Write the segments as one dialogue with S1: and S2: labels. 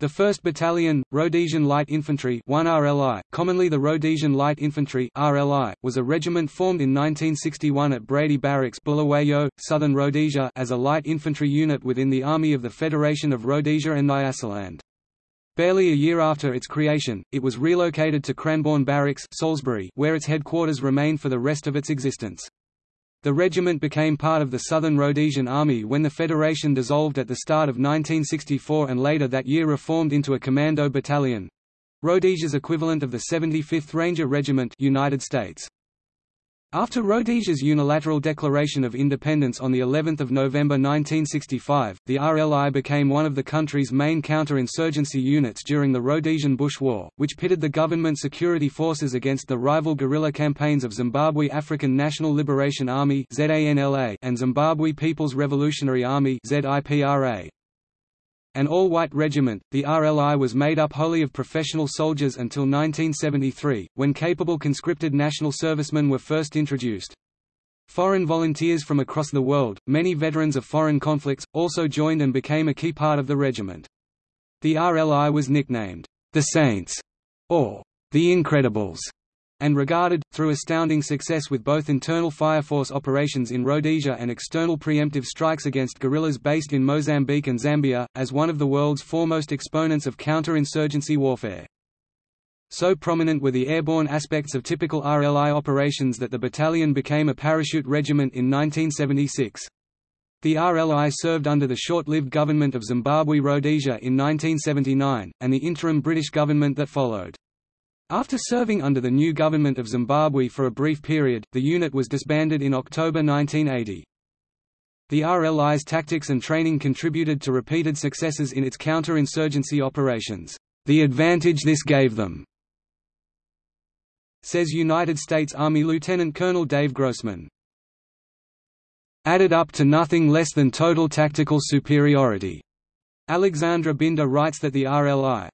S1: The 1st Battalion, Rhodesian Light Infantry 1 RLI, commonly the Rhodesian Light Infantry RLI, was a regiment formed in 1961 at Brady Barracks Bulawayo, Southern Rhodesia as a light infantry unit within the Army of the Federation of Rhodesia and Nyasaland. Barely a year after its creation, it was relocated to Cranbourne Barracks Salisbury, where its headquarters remained for the rest of its existence. The regiment became part of the Southern Rhodesian Army when the Federation dissolved at the start of 1964 and later that year reformed into a commando battalion—Rhodesia's equivalent of the 75th Ranger Regiment United States. After Rhodesia's unilateral declaration of independence on the 11th of November 1965, the RLI became one of the country's main counter-insurgency units during the Rhodesian Bush War, which pitted the government security forces against the rival guerrilla campaigns of Zimbabwe African National Liberation Army and Zimbabwe People's Revolutionary Army. An all-white regiment, the RLI was made up wholly of professional soldiers until 1973, when capable conscripted national servicemen were first introduced. Foreign volunteers from across the world, many veterans of foreign conflicts, also joined and became a key part of the regiment. The RLI was nicknamed, the Saints, or the Incredibles, and regarded, through astounding success with both internal fire force operations in Rhodesia and external preemptive strikes against guerrillas based in Mozambique and Zambia, as one of the world's foremost exponents of counter-insurgency warfare. So prominent were the airborne aspects of typical RLI operations that the battalion became a parachute regiment in 1976. The RLI served under the short-lived government of Zimbabwe Rhodesia in 1979, and the interim British government that followed. After serving under the new government of Zimbabwe for a brief period, the unit was disbanded in October 1980. The RLI's tactics and training contributed to repeated successes in its counter-insurgency operations. The advantage this gave them, says United States Army Lieutenant Colonel Dave Grossman. Added up to nothing less than total tactical superiority. Alexandre Binda writes that the RLI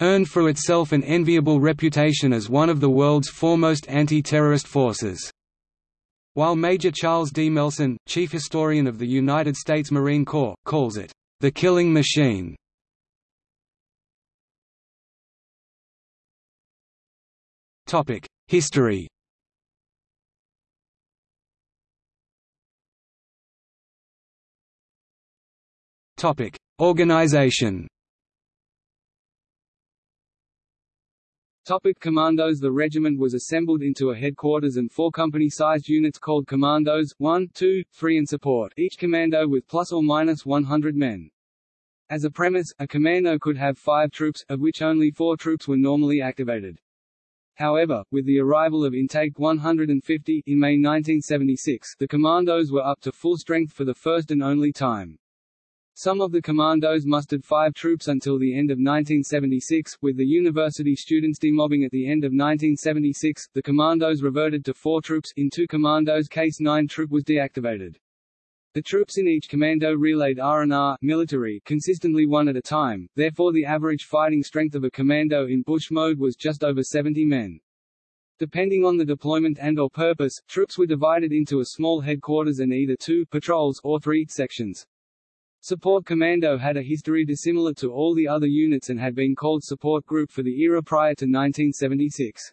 S1: earned for itself an enviable reputation as one of the world's foremost anti-terrorist forces. While Major Charles D. Melson, chief historian of the United States Marine Corps, calls it, "...the killing machine." History Organization
S2: Topic commandos The regiment was assembled into a headquarters and four company-sized units called commandos, 1, 2, 3 and support, each commando with plus or minus 100 men. As a premise, a commando could have five troops, of which only four troops were normally activated. However, with the arrival of Intake 150, in May 1976, the commandos were up to full strength for the first and only time. Some of the commandos mustered five troops until the end of 1976, with the university students demobbing at the end of 1976, the commandos reverted to four troops, in two commandos case 9 troop was deactivated. The troops in each commando relayed R&R military consistently one at a time, therefore the average fighting strength of a commando in bush mode was just over 70 men. Depending on the deployment and or purpose, troops were divided into a small headquarters and either two patrols or three sections. Support Commando had a history dissimilar to all the other units and had been called Support Group for the era prior to 1976.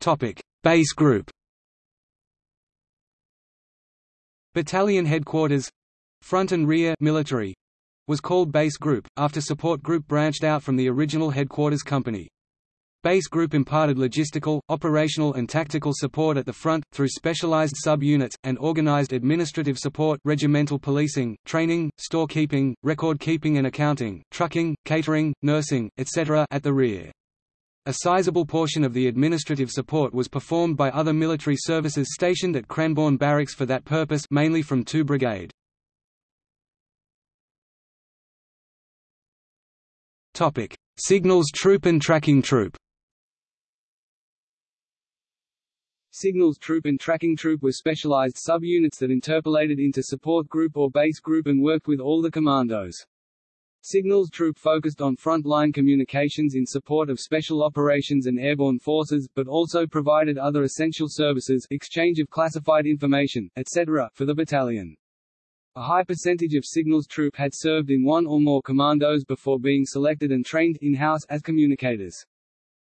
S1: Topic: Base Group. Battalion Headquarters Front and Rear military was called Base Group, after Support Group branched out from the original Headquarters Company. Base Group imparted logistical, operational and tactical support at the front, through specialized sub-units, and organized administrative support regimental policing, training, storekeeping, record-keeping and accounting, trucking, catering, nursing, etc. at the rear. A sizable portion of the administrative support was performed by other military services stationed at Cranbourne Barracks for that purpose mainly from 2 Brigade. Signals Troop and Tracking Troop
S2: Signals Troop and Tracking Troop were specialized sub-units that interpolated into Support Group or Base Group and worked with all the commandos. Signals Troop focused on front-line communications in support of special operations and airborne forces, but also provided other essential services exchange of classified information, etc. for the battalion. A high percentage of Signals Troop had served in one or more commandos before being selected and trained in-house as communicators.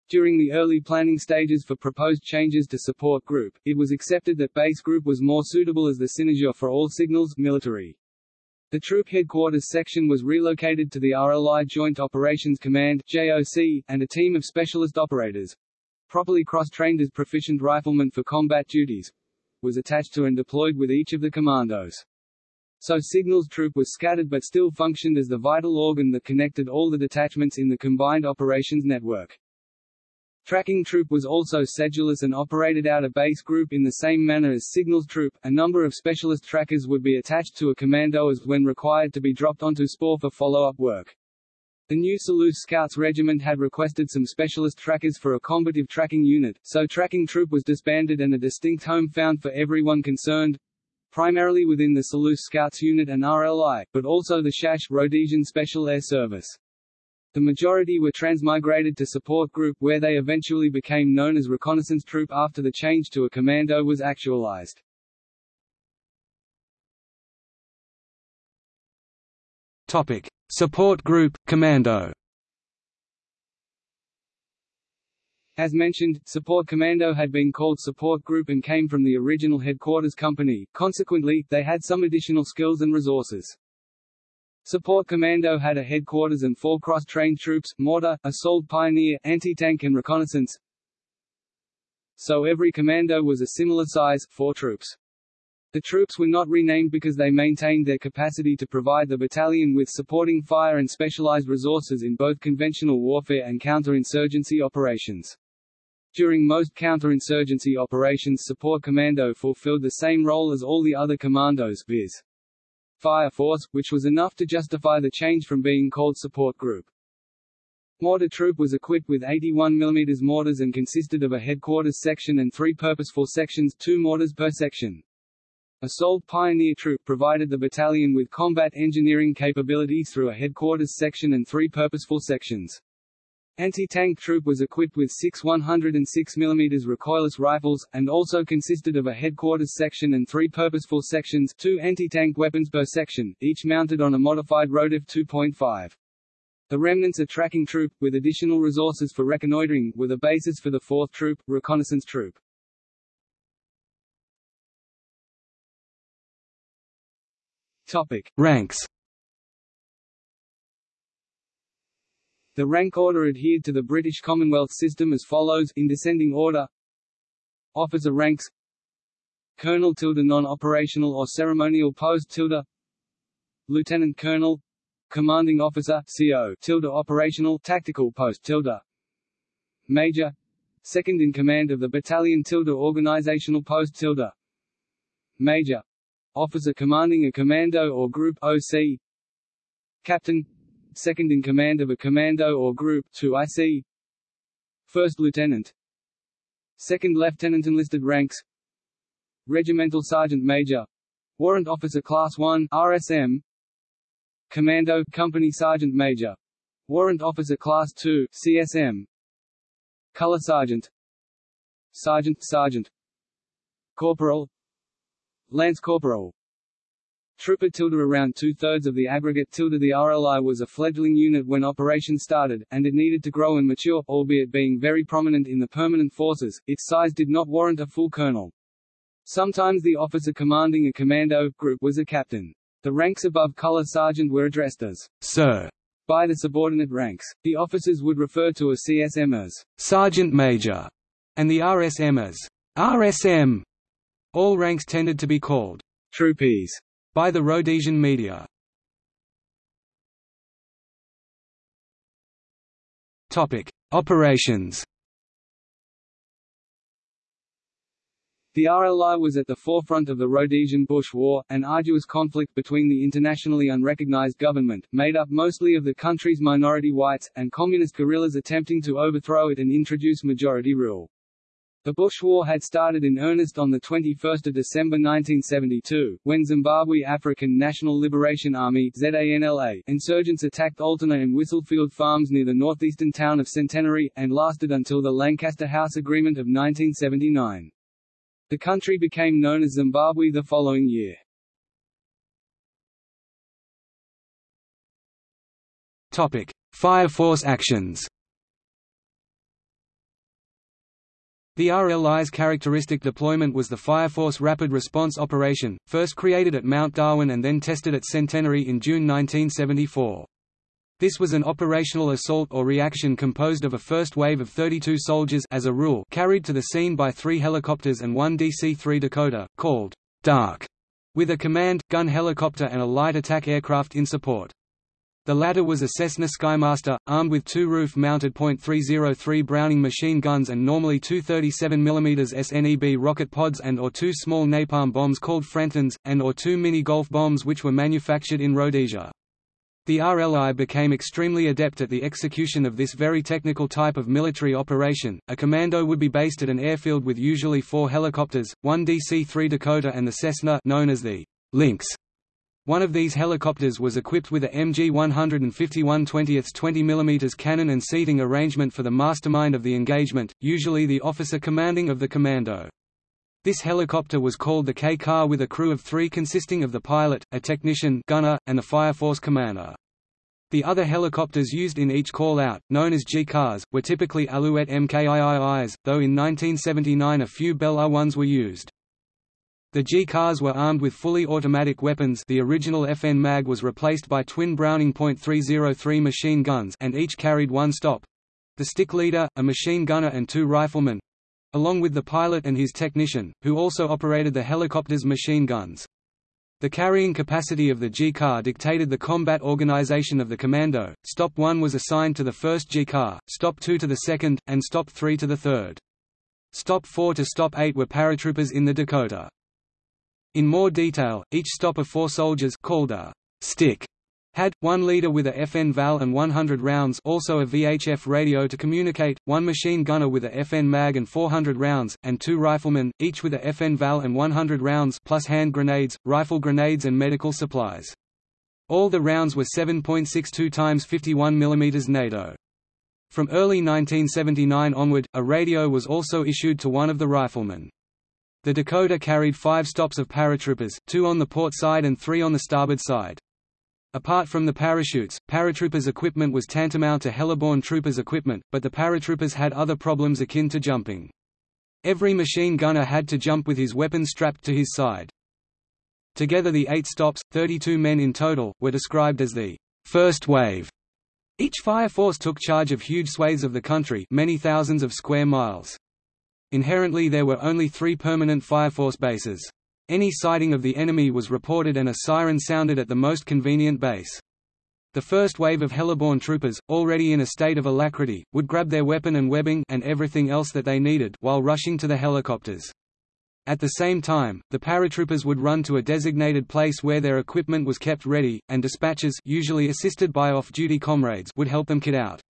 S2: During the early planning stages for proposed changes to support group, it was accepted that base group was more suitable as the cynosure for all signals military. The troop headquarters section was relocated to the RLI Joint Operations Command JOC, and a team of specialist operators, properly cross-trained as proficient riflemen for combat duties, was attached to and deployed with each of the commandos. So Signals Troop was scattered but still functioned as the vital organ that connected all the detachments in the combined operations network. Tracking Troop was also sedulous and operated out a base group in the same manner as Signals Troop. A number of specialist trackers would be attached to a commando as when required to be dropped onto spoor for follow-up work. The new Selous Scouts Regiment had requested some specialist trackers for a combative tracking unit, so Tracking Troop was disbanded and a distinct home found for everyone concerned, primarily within the Selous Scouts Unit and RLI, but also the SHASH Rhodesian Special Air Service. The majority were transmigrated to Support Group where they eventually became known as Reconnaissance Troop after the change to a commando was actualized.
S1: Topic: Support Group Commando.
S2: As mentioned, Support Commando had been called Support Group and came from the original headquarters company, consequently, they had some additional skills and resources. Support Commando had a headquarters and four cross-trained troops, mortar, assault pioneer, anti-tank and reconnaissance. So every commando was a similar size, four troops. The troops were not renamed because they maintained their capacity to provide the battalion with supporting fire and specialized resources in both conventional warfare and counterinsurgency operations. During most counterinsurgency operations Support Commando fulfilled the same role as all the other commandos viz. Fire Force, which was enough to justify the change from being called Support Group. Mortar Troop was equipped with 81 mm mortars and consisted of a headquarters section and three purposeful sections two mortars per section. Assault Pioneer Troop provided the battalion with combat engineering capabilities through a headquarters section and three purposeful sections. Anti-tank troop was equipped with six 106 mm recoilless rifles, and also consisted of a headquarters section and three purposeful sections two anti-tank weapons per section, each mounted on a modified Rodef 2.5. The remnants of tracking troop, with additional resources for reconnoitering, were the basis for the 4th Troop, reconnaissance troop. Topic.
S1: Ranks
S2: The rank order adhered to the British Commonwealth system as follows, in descending order Officer ranks Colonel tilde non-operational or ceremonial post tilde Lieutenant Colonel Commanding Officer CO tilde operational tactical post tilde Major Second in command of the battalion tilde organizational post tilde Major Officer commanding a commando or group OC Captain second in command of a commando or group 2 IC First Lieutenant. Second Lieutenant enlisted ranks. Regimental Sergeant Major. Warrant Officer Class 1 RSM Commando Company Sergeant Major. Warrant Officer Class 2 CSM Color Sergeant. Sergeant Sergeant. Corporal. Lance Corporal Trooper tilde around two-thirds of the aggregate tilde the RLI was a fledgling unit when operation started, and it needed to grow and mature, albeit being very prominent in the permanent forces, its size did not warrant a full colonel. Sometimes the officer commanding a commando group was a captain. The ranks above color sergeant were addressed as
S1: Sir
S2: by the subordinate ranks. The officers would refer to a CSM as
S1: Sergeant Major, and the RSM as RSM. All ranks tended to be called
S2: troopies
S1: by the Rhodesian media. Topic: Operations.
S2: The RLI was at the forefront of the Rhodesian Bush War, an arduous conflict between the internationally unrecognized government, made up mostly of the country's minority whites, and communist guerrillas attempting to overthrow it and introduce majority rule. The Bush War had started in earnest on 21 December 1972, when Zimbabwe African National Liberation Army ZANLA insurgents attacked Altona and Whistlefield farms near the northeastern town of Centenary, and lasted until the Lancaster House Agreement of 1979. The country became known as Zimbabwe the following year.
S1: Topic: Fire Force actions. The RLI's characteristic deployment was the Fire Force Rapid Response Operation, first created at Mount Darwin and then tested at Centenary in June 1974. This was an operational assault or reaction composed of a first wave of 32 soldiers as a rule carried to the scene by three helicopters and one DC-3 Dakota, called Dak, with a command, gun helicopter and a light attack aircraft in support. The latter was a Cessna Skymaster, armed with two roof-mounted .303 Browning machine guns and normally two 37mm SNEB rocket pods and or two small napalm bombs called Frantans, and or two mini-golf bombs which were manufactured in Rhodesia. The RLI became extremely adept at the execution of this very technical type of military operation. A commando would be based at an airfield with usually four helicopters, one DC-3 Dakota and the Cessna known as the Lynx one of these helicopters was equipped with a MG-151 20th 20mm cannon and seating arrangement for the mastermind of the engagement, usually the officer commanding of the commando. This helicopter was called the K-car with a crew of three consisting of the pilot, a technician gunner, and the Fire Force commander. The other helicopters used in each call-out, known as G-cars, were typically Alouette MKIIIs, though in 1979 a few Bell R-1s were used. The G-cars were armed with fully automatic weapons the original FN MAG was replaced by twin Browning .303 machine guns and each carried one stop—the stick leader, a machine gunner and two riflemen—along with the pilot and his technician, who also operated the helicopter's machine guns. The carrying capacity of the G-car dictated the combat organization of the commando, Stop 1 was assigned to the first G-car, Stop 2 to the second, and Stop 3 to the third. Stop 4 to Stop 8 were paratroopers in the Dakota. In more detail, each stop of four soldiers called a stick had, one leader with a FN FAL and 100 rounds also a VHF radio to communicate, one machine gunner with a FN MAG and 400 rounds, and two riflemen, each with a FN FAL and 100 rounds plus hand grenades, rifle grenades and medical supplies. All the rounds were 7.62 times 51 mm NATO. From early 1979 onward, a radio was also issued to one of the riflemen. The Dakota carried five stops of paratroopers, two on the port side and three on the starboard side. Apart from the parachutes, paratroopers' equipment was tantamount to heliborne troopers' equipment, but the paratroopers had other problems akin to jumping. Every machine gunner had to jump with his weapon strapped to his side. Together the eight stops, 32 men in total, were described as the first wave. Each fire force took charge of huge swathes of the country many thousands of square miles. Inherently there were only three permanent Fire Force bases. Any sighting of the enemy was reported and a siren sounded at the most convenient base. The first wave of heliborne troopers, already in a state of alacrity, would grab their weapon and webbing and everything else that they needed while rushing to the helicopters. At the same time, the paratroopers would run to a designated place where their equipment was kept ready, and dispatchers usually assisted by off-duty comrades would help them kit out.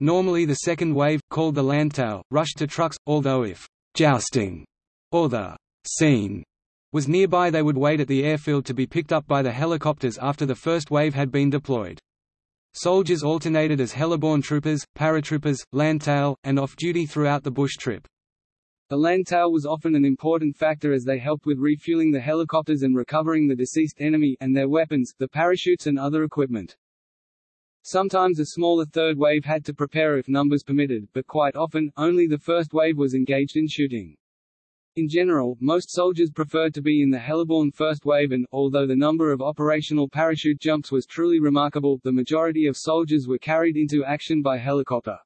S1: Normally the second wave, called the Landtail, rushed to trucks, although if «jousting» or the «scene» was nearby they would wait at the airfield to be picked up by the helicopters after the first wave had been deployed. Soldiers alternated as heliborne troopers, paratroopers, Landtail, and off-duty throughout the bush trip.
S2: The Landtail was often an important factor as they helped with refueling the helicopters and recovering the deceased enemy and their weapons, the parachutes and other equipment. Sometimes a smaller third wave had to prepare if numbers permitted, but quite often, only the first wave was engaged in shooting. In general, most soldiers preferred to be in the heliborne first wave and, although the number of operational parachute jumps was truly remarkable, the majority of soldiers were carried into action by helicopter.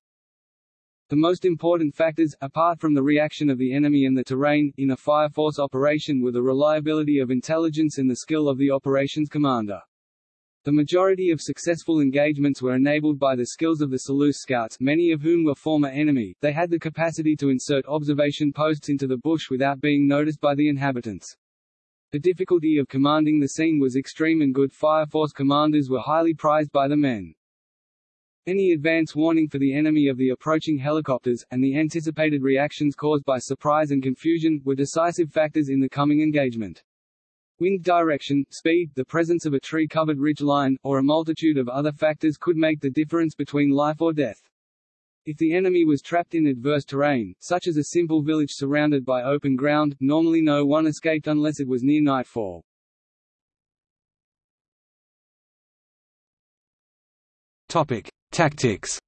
S2: The most important factors, apart from the reaction of the enemy and the terrain, in a fire force operation were the reliability of intelligence and the skill of the operations commander. The majority of successful engagements were enabled by the skills of the Selous scouts many of whom were former enemy, they had the capacity to insert observation posts into the bush without being noticed by the inhabitants. The difficulty of commanding the scene was extreme and good fire force commanders were highly prized by the men. Any advance warning for the enemy of the approaching helicopters, and the anticipated reactions caused by surprise and confusion, were decisive factors in the coming engagement. Wind direction, speed, the presence of a tree-covered ridge line, or a multitude of other factors could make the difference between life or death. If the enemy was trapped in adverse terrain, such as a simple village surrounded by open ground, normally no one escaped unless it was near nightfall.
S1: Topic: Tactics.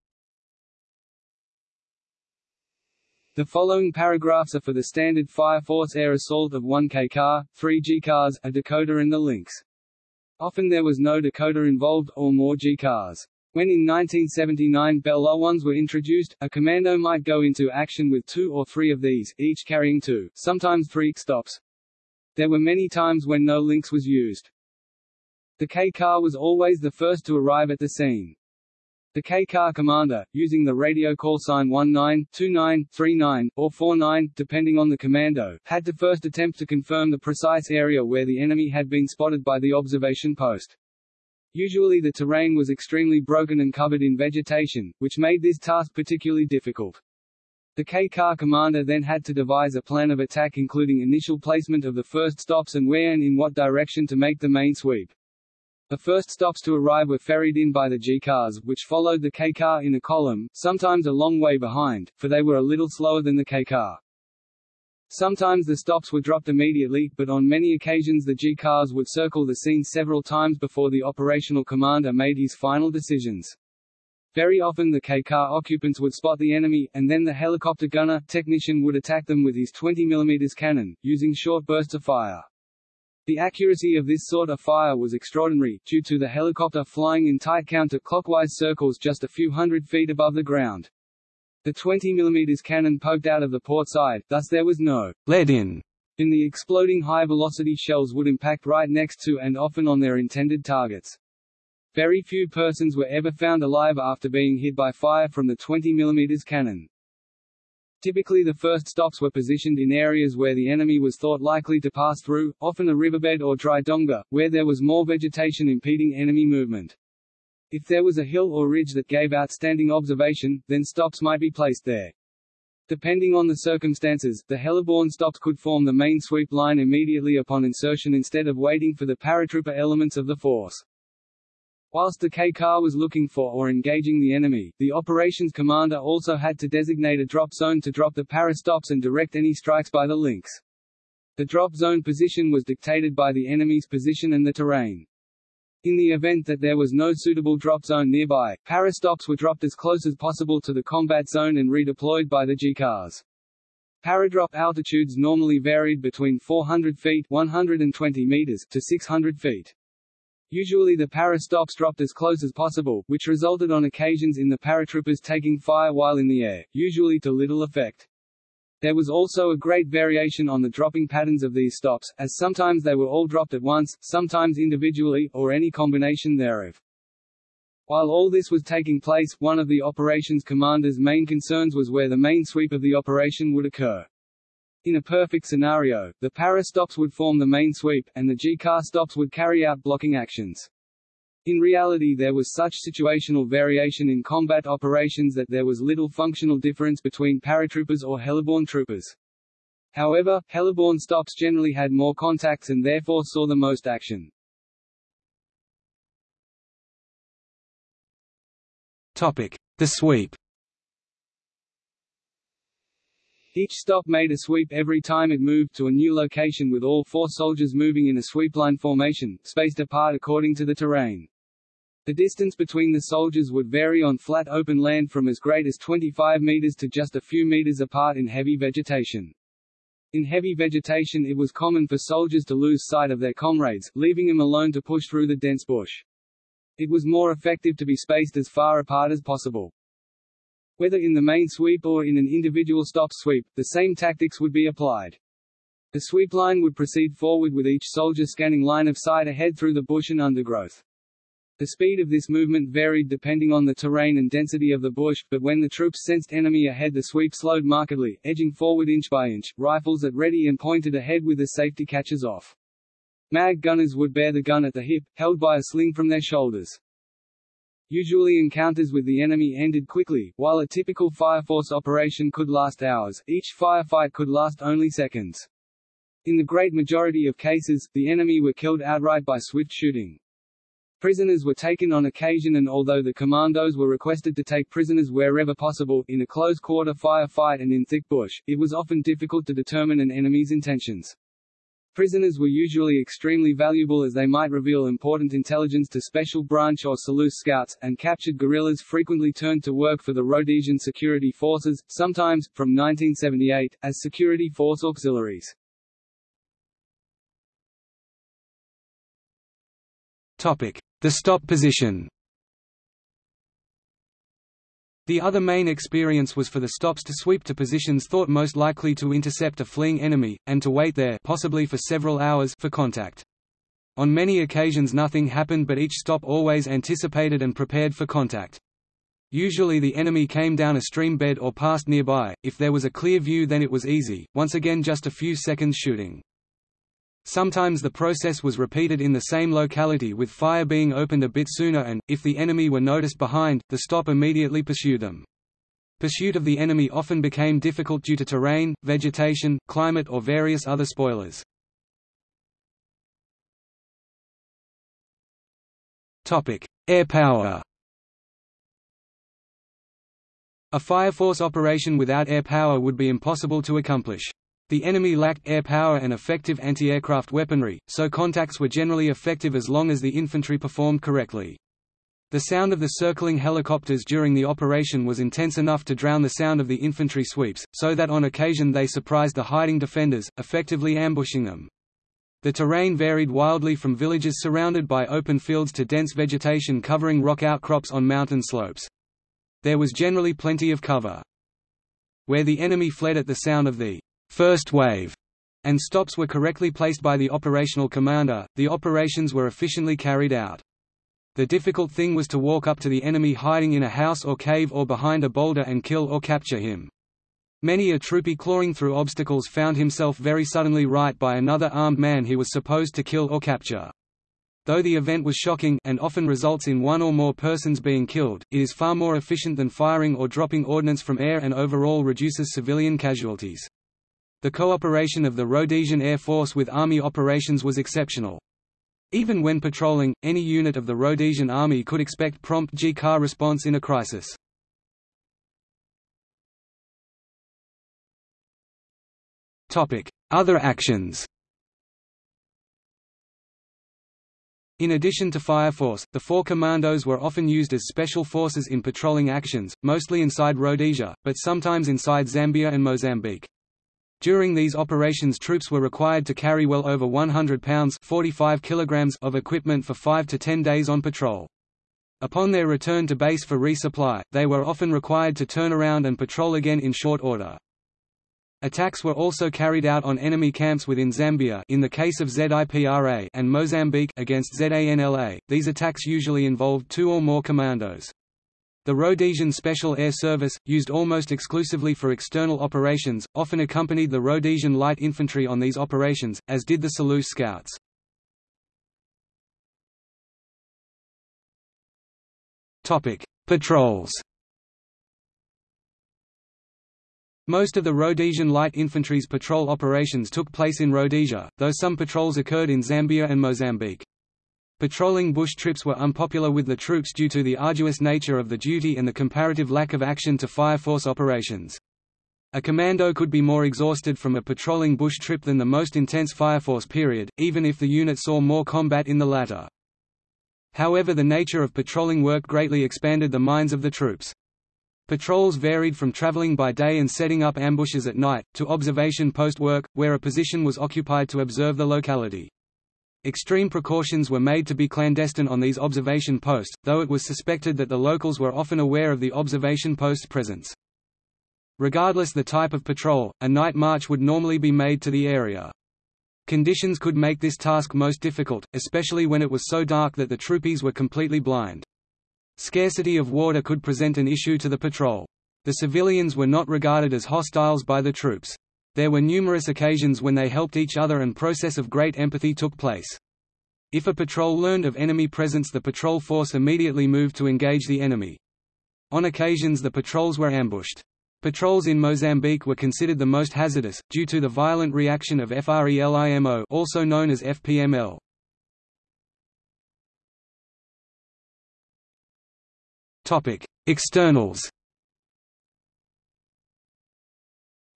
S2: The following paragraphs are for the standard Fire Force air assault of 1 K car, 3 G cars, a Dakota and the Lynx. Often there was no Dakota involved, or more G cars. When in 1979 Bell O-1s were introduced, a commando might go into action with two or three of these, each carrying two, sometimes three, stops. There were many times when no Lynx was used. The K-car was always the first to arrive at the scene. The K-car commander, using the radio call sign 19, 29, 39, or 49, depending on the commando, had to first attempt to confirm the precise area where the enemy had been spotted by the observation post. Usually the terrain was extremely broken and covered in vegetation, which made this task particularly difficult. The K-car commander then had to devise a plan of attack including initial placement of the first stops and where and in what direction to make the main sweep. The first stops to arrive were ferried in by the G-cars, which followed the K-car in a column, sometimes a long way behind, for they were a little slower than the K-car. Sometimes the stops were dropped immediately, but on many occasions the G-cars would circle the scene several times before the operational commander made his final decisions. Very often the K-car occupants would spot the enemy, and then the helicopter gunner technician would attack them with his 20 mm cannon, using short bursts of fire. The accuracy of this sort of fire was extraordinary, due to the helicopter flying in tight counter-clockwise circles just a few hundred feet above the ground. The 20 mm cannon poked out of the port side, thus there was no
S1: lead in
S2: in the exploding high-velocity shells would impact right next to and often on their intended targets. Very few persons were ever found alive after being hit by fire from the 20 mm cannon. Typically the first stops were positioned in areas where the enemy was thought likely to pass through, often a riverbed or dry donga, where there was more vegetation impeding enemy movement. If there was a hill or ridge that gave outstanding observation, then stops might be placed there. Depending on the circumstances, the heliborne stops could form the main sweep line immediately upon insertion instead of waiting for the paratrooper elements of the force. Whilst the K-car was looking for or engaging the enemy, the operations commander also had to designate a drop zone to drop the para stops and direct any strikes by the Lynx. The drop zone position was dictated by the enemy's position and the terrain. In the event that there was no suitable drop zone nearby, parastops were dropped as close as possible to the combat zone and redeployed by the G-cars. Paradrop altitudes normally varied between 400 feet 120 meters to 600 feet. Usually the parastops dropped as close as possible, which resulted on occasions in the paratroopers taking fire while in the air, usually to little effect. There was also a great variation on the dropping patterns of these stops, as sometimes they were all dropped at once, sometimes individually, or any combination thereof. While all this was taking place, one of the operations commander's main concerns was where the main sweep of the operation would occur. In a perfect scenario, the para stops would form the main sweep, and the G-car stops would carry out blocking actions. In reality there was such situational variation in combat operations that there was little functional difference between paratroopers or heliborne troopers. However, heliborne stops generally had more contacts and therefore saw the most action.
S1: Topic: The sweep.
S2: Each stop made a sweep every time it moved to a new location with all four soldiers moving in a sweepline formation, spaced apart according to the terrain. The distance between the soldiers would vary on flat open land from as great as 25 meters to just a few meters apart in heavy vegetation. In heavy vegetation it was common for soldiers to lose sight of their comrades, leaving them alone to push through the dense bush. It was more effective to be spaced as far apart as possible. Whether in the main sweep or in an individual stop sweep, the same tactics would be applied. The sweep line would proceed forward with each soldier scanning line of sight ahead through the bush and undergrowth. The speed of this movement varied depending on the terrain and density of the bush, but when the troops sensed enemy ahead the sweep slowed markedly, edging forward inch by inch, rifles at ready and pointed ahead with the safety catches off. Mag gunners would bear the gun at the hip, held by a sling from their shoulders. Usually encounters with the enemy ended quickly, while a typical fire force operation could last hours, each firefight could last only seconds. In the great majority of cases, the enemy were killed outright by swift shooting. Prisoners were taken on occasion and although the commandos were requested to take prisoners wherever possible, in a close-quarter firefight and in thick bush, it was often difficult to determine an enemy's intentions. Prisoners were usually extremely valuable as they might reveal important intelligence to Special Branch or Selous scouts, and captured guerrillas frequently turned to work for the Rhodesian security forces, sometimes, from 1978, as security force auxiliaries.
S1: The stop position the other main experience was for the stops to sweep to positions thought most likely to intercept a fleeing enemy, and to wait there possibly for several hours for contact. On many occasions nothing happened but each stop always anticipated and prepared for contact. Usually the enemy came down a stream bed or passed nearby, if there was a clear view then it was easy, once again just a few seconds shooting. Sometimes the process was repeated in the same locality with fire being opened a bit sooner and, if the enemy were noticed behind, the stop immediately pursued them. Pursuit of the enemy often became difficult due to terrain, vegetation, climate or various other spoilers. Air power A fire force operation without air power would be impossible to accomplish. The enemy lacked air power and effective anti-aircraft weaponry, so contacts were generally effective as long as the infantry performed correctly. The sound of the circling helicopters during the operation was intense enough to drown the sound of the infantry sweeps, so that on occasion they surprised the hiding defenders, effectively ambushing them. The terrain varied wildly from villages surrounded by open fields to dense vegetation covering rock outcrops on mountain slopes. There was generally plenty of cover. Where the enemy fled at the sound of the first wave, and stops were correctly placed by the operational commander, the operations were efficiently carried out. The difficult thing was to walk up to the enemy hiding in a house or cave or behind a boulder and kill or capture him. Many a troopy clawing through obstacles found himself very suddenly right by another armed man he was supposed to kill or capture. Though the event was shocking and often results in one or more persons being killed, it is far more efficient than firing or dropping ordnance from air and overall reduces civilian casualties. The cooperation of the Rhodesian Air Force with Army operations was exceptional. Even when patrolling, any unit of the Rhodesian Army could expect prompt G-car response in a crisis. Other actions In addition to Fire Force, the four commandos were often used as special forces in patrolling actions, mostly inside Rhodesia, but sometimes inside Zambia and Mozambique. During these operations troops were required to carry well over 100 pounds 45 kilograms of equipment for 5 to 10 days on patrol. Upon their return to base for resupply, they were often required to turn around and patrol again in short order. Attacks were also carried out on enemy camps within Zambia in the case of ZIPRA and Mozambique against ZANLA. These attacks usually involved two or more commandos. The Rhodesian Special Air Service, used almost exclusively for external operations, often accompanied the Rhodesian Light Infantry on these operations, as did the Selous Scouts. Patrols Most of the Rhodesian Light Infantry's patrol operations took place in Rhodesia, though some patrols occurred in Zambia and Mozambique. Patrolling bush trips were unpopular with the troops due to the arduous nature of the duty and the comparative lack of action to fire force operations. A commando could be more exhausted from a patrolling bush trip than the most intense fire force period, even if the unit saw more combat in the latter. However the nature of patrolling work greatly expanded the minds of the troops. Patrols varied from traveling by day and setting up ambushes at night, to observation post work, where a position was occupied to observe the locality. Extreme precautions were made to be clandestine on these observation posts, though it was suspected that the locals were often aware of the observation post's presence. Regardless the type of patrol, a night march would normally be made to the area. Conditions could make this task most difficult, especially when it was so dark that the troopies were completely blind. Scarcity of water could present an issue to the patrol. The civilians were not regarded as hostiles by the troops. There were numerous occasions when they helped each other and process of great empathy took place. If a patrol learned of enemy presence the patrol force immediately moved to engage the enemy. On occasions the patrols were ambushed. Patrols in Mozambique were considered the most hazardous, due to the violent reaction of FRELIMO also known as FPML. Externals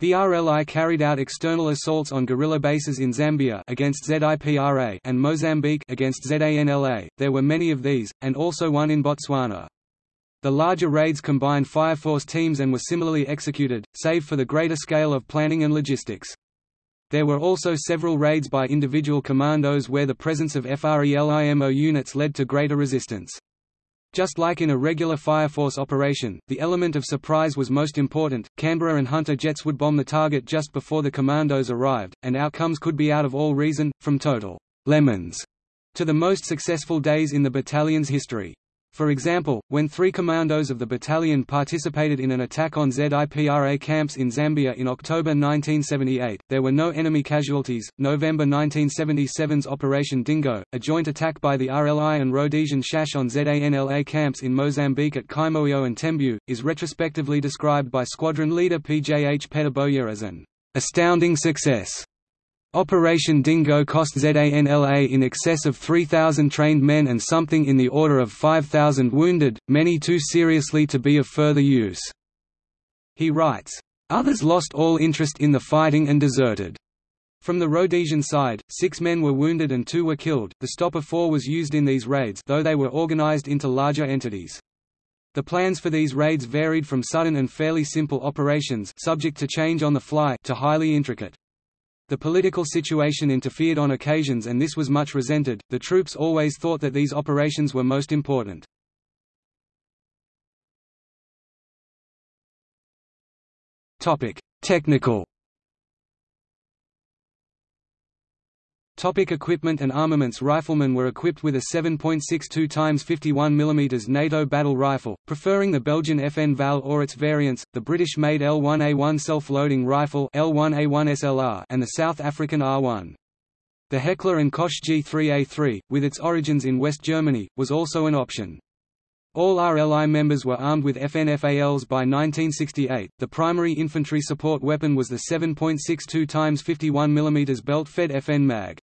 S1: The RLI carried out external assaults on guerrilla bases in Zambia against ZIPRA and Mozambique against ZANLA. There were many of these, and also one in Botswana. The larger raids combined Fire Force teams and were similarly executed, save for the greater scale of planning and logistics. There were also several raids by individual commandos where the presence of FRELIMO units led to greater resistance. Just like in a regular Fire Force operation, the element of surprise was most important. Canberra and Hunter jets would bomb the target just before the commandos arrived, and outcomes could be out of all reason, from total lemons to the most successful days in the battalion's history. For example, when three commandos of the battalion participated in an attack on ZIPRA camps in Zambia in October 1978, there were no enemy casualties. November 1977's Operation Dingo, a joint attack by the RLI and Rhodesian SHASH on ZANLA camps in Mozambique at Chimoio and Tembu, is retrospectively described by squadron leader PJH Petter-Bowyer as an astounding success. Operation Dingo cost ZANLA in excess of 3,000 trained men and something in the order of 5,000 wounded, many too seriously to be of further use. He writes, Others lost all interest in the fighting and deserted. From the Rhodesian side, six men were wounded and two were killed. The Stopper 4 was used in these raids though they were organized into larger entities. The plans for these raids varied from sudden and fairly simple operations subject to change on the fly to highly intricate. The political situation interfered on occasions and this was much resented. The troops always thought that these operations were most important. Technical Topic equipment and armaments Riflemen were equipped with a 7.62 x 51 mm NATO battle rifle, preferring the Belgian FN FAL or its variants, the British-made L1A1 self-loading rifle L1A1 SLR and the South African R1. The Heckler & Koch G3A3, with its origins in West Germany, was also an option. All RLI members were armed with FNFALs by 1968. The primary infantry support weapon was the 7.62 x 51 mm belt-fed FN mag.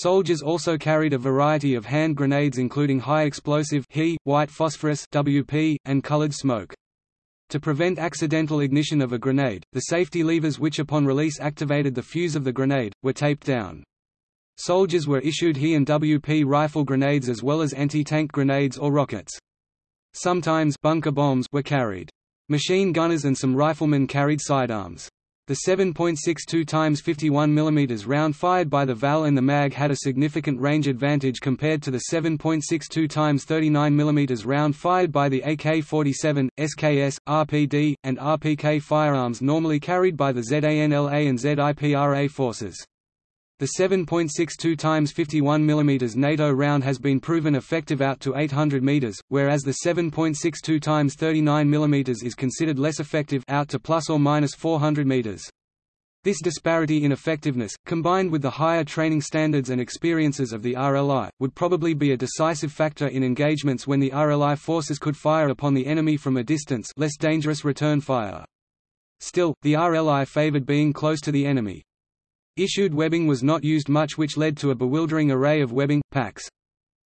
S1: Soldiers also carried a variety of hand grenades including high explosive He, white phosphorus WP, and colored smoke. To prevent accidental ignition of a grenade, the safety levers which upon release activated the fuse of the grenade, were taped down. Soldiers were issued He and WP rifle grenades as well as anti-tank grenades or rockets. Sometimes bunker bombs were carried. Machine gunners and some riflemen carried sidearms. The 7.62 x 51 mm round fired by the FAL and the MAG had a significant range advantage compared to the 7.62 x 39 mm round fired by the AK-47, SKS, RPD, and RPK firearms normally carried by the ZANLA and ZIPRA forces. The 7.62 x 51 mm NATO round has been proven effective out to 800 meters, whereas the 7.62 x 39 mm is considered less effective out to plus or minus 400 meters. This disparity in effectiveness, combined with the higher training standards and experiences of the RLI, would probably be a decisive factor in engagements when the RLI forces could fire upon the enemy from a distance less dangerous return fire. Still, the RLI favored being close to the enemy, Issued webbing was not used much which led to a bewildering array of webbing, packs.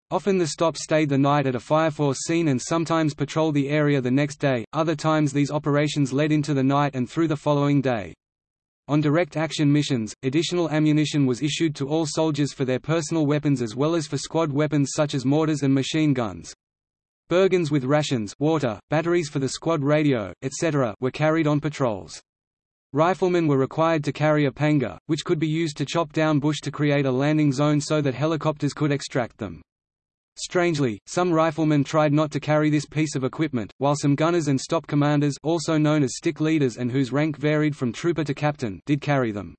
S1: Often the stops stayed the night at a fire force scene and sometimes patrolled the area the next day, other times these operations led into the night and through the following day. On direct action missions, additional ammunition was issued to all soldiers for their personal weapons as well as for squad weapons such as mortars and machine guns. Bergens with rations water, batteries for the squad radio, etc. were carried on patrols. Riflemen were required to carry a panga, which could be used to chop down bush to create a landing zone so that helicopters could extract them. Strangely, some riflemen tried not to carry this piece of equipment, while some gunners and stop commanders also known as stick leaders and whose rank varied from trooper to captain did carry them.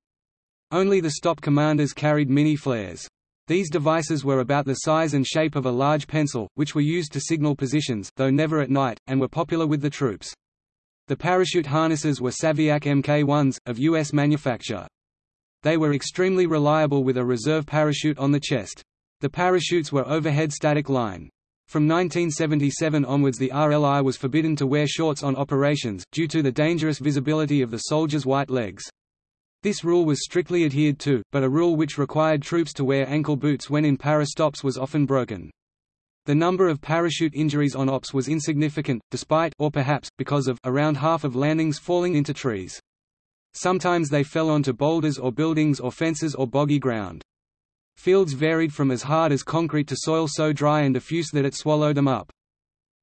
S1: Only the stop commanders carried mini flares. These devices were about the size and shape of a large pencil, which were used to signal positions though never at night, and were popular with the troops. The parachute harnesses were Saviac Mk1s, of U.S. manufacture. They were extremely reliable with a reserve parachute on the chest. The parachutes were overhead static line. From 1977 onwards the RLI was forbidden to wear shorts on operations, due to the dangerous visibility of the soldiers' white legs. This rule was strictly adhered to, but a rule which required troops to wear ankle boots when in para stops was often broken. The number of parachute injuries on ops was insignificant, despite or perhaps, because of around half of landings falling into trees. Sometimes they fell onto boulders or buildings or fences or boggy ground. Fields varied from as hard as concrete to soil so dry and diffuse that it swallowed them up.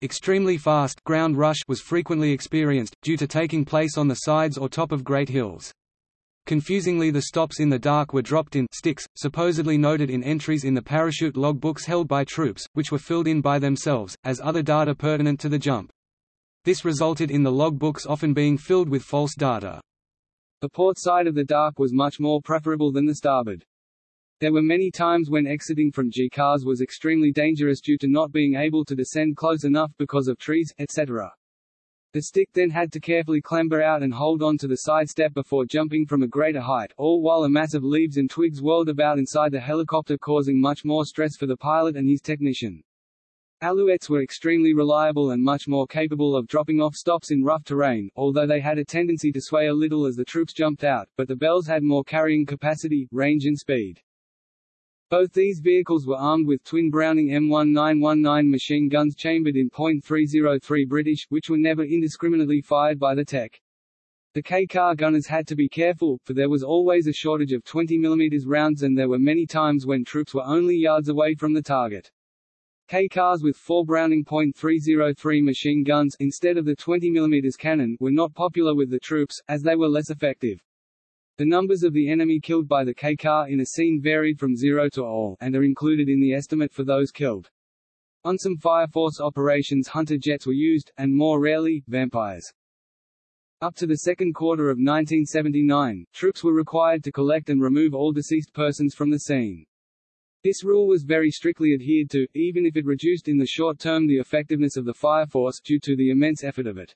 S1: Extremely fast ground rush was frequently experienced, due to taking place on the sides or top of great hills. Confusingly the stops in the Dak were dropped in sticks, supposedly noted in entries in the parachute log books held by troops, which were filled in by themselves, as other data pertinent to the jump. This resulted in the log books often being filled with false data.
S2: The port side of the Dak was much more preferable than the starboard. There were many times when exiting from G-cars was extremely dangerous due to not being able to descend close enough because of trees, etc. The stick then had to carefully clamber out and hold on to the side step before jumping from a greater height, all while a mass of leaves and twigs whirled about inside the helicopter causing much more stress for the pilot and his technician. Alouettes were extremely reliable and much more capable of dropping off stops in rough terrain, although they had a tendency to sway a little as the troops jumped out, but the Bells had more carrying capacity, range and speed. Both these vehicles were armed with twin Browning M1919 machine guns chambered in .303 British, which were never indiscriminately fired by the tech. The K-car gunners had to be careful, for there was always a shortage of 20 mm rounds and there were many times when troops were only yards away from the target. K-cars with four Browning .303 machine guns instead of the 20 mm cannon were not popular with the troops, as they were less effective. The numbers of the enemy killed by the K-car in a scene varied from zero to all, and are included in the estimate for those killed. On some Fire Force operations Hunter jets were used, and more rarely, vampires. Up to the second quarter of 1979, troops were required to collect and remove all deceased persons from the scene. This rule was very strictly adhered to, even if it reduced in the short term the effectiveness of the fire force due to the immense effort of it.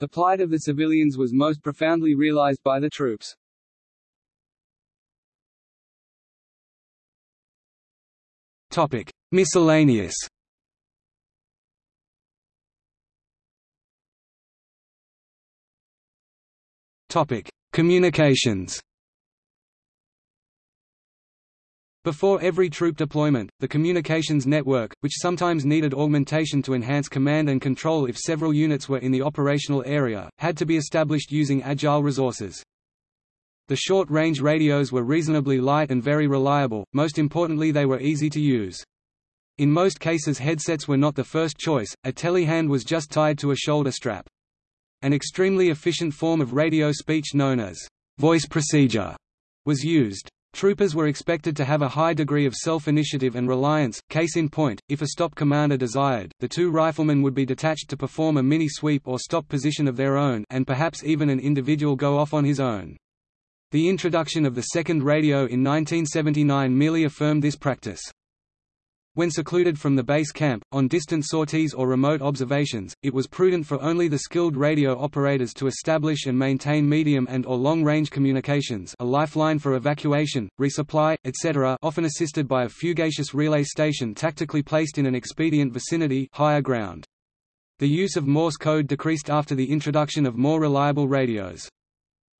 S2: The plight of the civilians was most profoundly realized by the troops.
S1: Topic: Miscellaneous. Topic: Communications. Before every troop deployment, the communications network, which sometimes needed augmentation to enhance command and control if several units were in the operational area, had to be established using agile resources. The short-range radios were reasonably light and very reliable, most importantly they were easy to use. In most cases headsets were not the first choice, a telehand was just tied to a shoulder strap. An extremely efficient form of radio speech known as voice procedure was used. Troopers were expected to have a high degree of self-initiative and reliance, case in point, if a stop commander desired, the two riflemen would be detached to perform a mini-sweep or stop position of their own and perhaps even an individual go off on his own. The introduction of the second radio in 1979 merely affirmed this practice. When secluded from the base camp, on distant sorties or remote observations, it was prudent for only the skilled radio operators to establish and maintain medium and or long-range communications a lifeline for evacuation, resupply, etc. often assisted by a fugacious relay station tactically placed in an expedient vicinity higher ground. The use of Morse code decreased after the introduction of more reliable radios.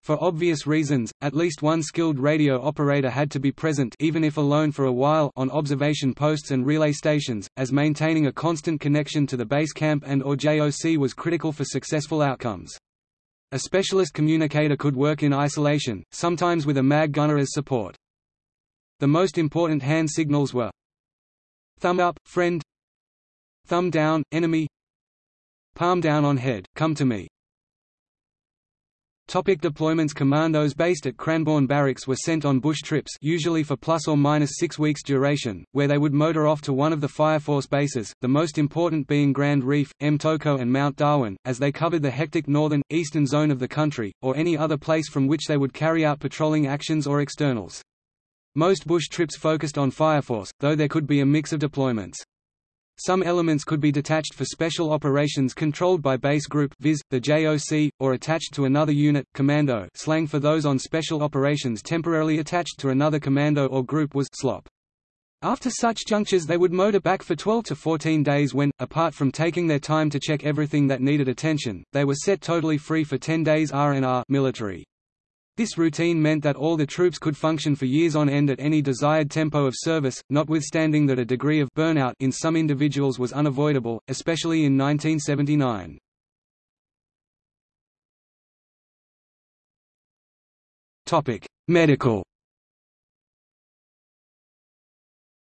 S1: For obvious reasons, at least one skilled radio operator had to be present even if alone for a while on observation posts and relay stations, as maintaining a constant connection to the base camp and or JOC was critical for successful outcomes. A specialist communicator could work in isolation, sometimes with a mag gunner as support. The most important hand signals were Thumb up, friend Thumb down, enemy Palm down on head, come to me Topic deployments Commandos based at Cranborne Barracks were sent on bush trips usually for plus or minus six weeks duration, where they would motor off to one of the Fire Force bases, the most important being Grand Reef, Mtoko and Mount Darwin, as they covered the hectic northern, eastern zone of the country, or any other place from which they would carry out patrolling actions or externals. Most bush trips focused on Fire Force, though there could be a mix of deployments. Some elements could be detached for special operations controlled by base group viz., the JOC, or attached to another unit commando slang for those on special operations temporarily attached to another commando or group was slop. After such junctures they would motor back for 12 to 14 days when, apart from taking their time to check everything that needed attention, they were set totally free for 10 days R&R military. This routine meant that all the troops could function for years on end at any desired tempo of service, notwithstanding that a degree of burnout in some individuals was unavoidable, especially in 1979. Medical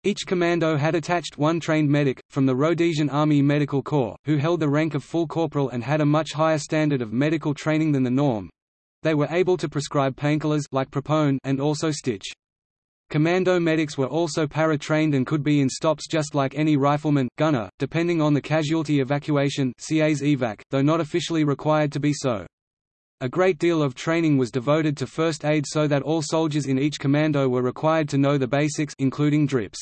S1: Each commando had attached one trained medic, from the Rhodesian Army Medical Corps, who held the rank of full corporal and had a much higher standard of medical training than the norm. They were able to prescribe painkillers like Propone and also stitch. Commando medics were also para-trained and could be in stops just like any rifleman, gunner, depending on the casualty evacuation casevac, though not officially required to be so. A great deal of training was devoted to first aid so that all soldiers in each commando were required to know the basics including drips.